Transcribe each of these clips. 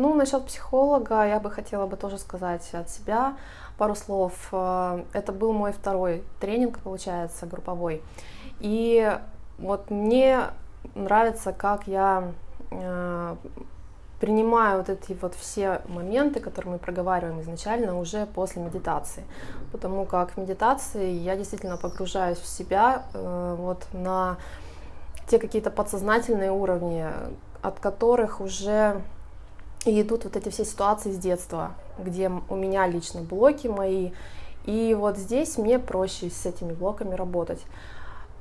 Ну, насчет психолога я бы хотела бы тоже сказать от себя пару слов. Э, это был мой второй тренинг, получается, групповой. И вот мне нравится, как я э, принимаю вот эти вот все моменты, которые мы проговариваем изначально, уже после медитации. Потому как в медитации я действительно погружаюсь в себя э, вот на те какие-то подсознательные уровни, от которых уже идут вот эти все ситуации с детства, где у меня лично блоки мои. И вот здесь мне проще с этими блоками работать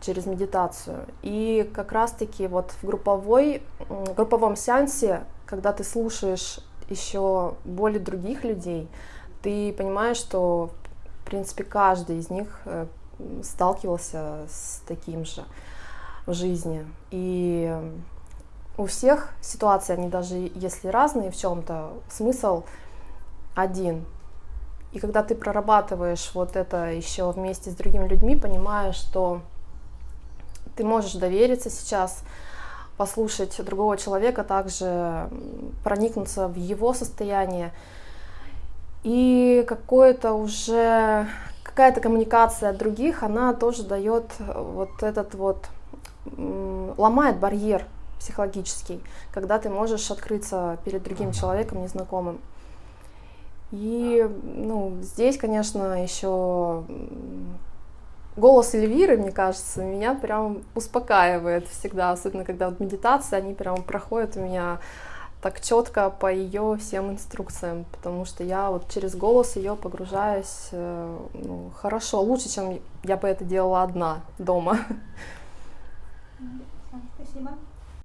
через медитацию. И как раз-таки вот в групповой, групповом сеансе, когда ты слушаешь еще боли других людей, ты понимаешь, что, в принципе, каждый из них э, сталкивался с таким же в жизни. И у всех ситуации, они даже если разные в чем-то, смысл один. И когда ты прорабатываешь вот это еще вместе с другими людьми, понимаешь, что ты можешь довериться сейчас, послушать другого человека, также проникнуться в его состояние. И какое-то уже какая-то коммуникация от других, она тоже дает вот этот вот, ломает барьер психологический, когда ты можешь открыться перед другим человеком незнакомым. И ну, здесь, конечно, еще голос Эльвиры, мне кажется, меня прям успокаивает всегда, особенно когда вот медитации, они прям проходят у меня так четко по ее всем инструкциям, потому что я вот через голос ее погружаюсь э, ну, хорошо, лучше, чем я бы это делала одна дома. Спасибо.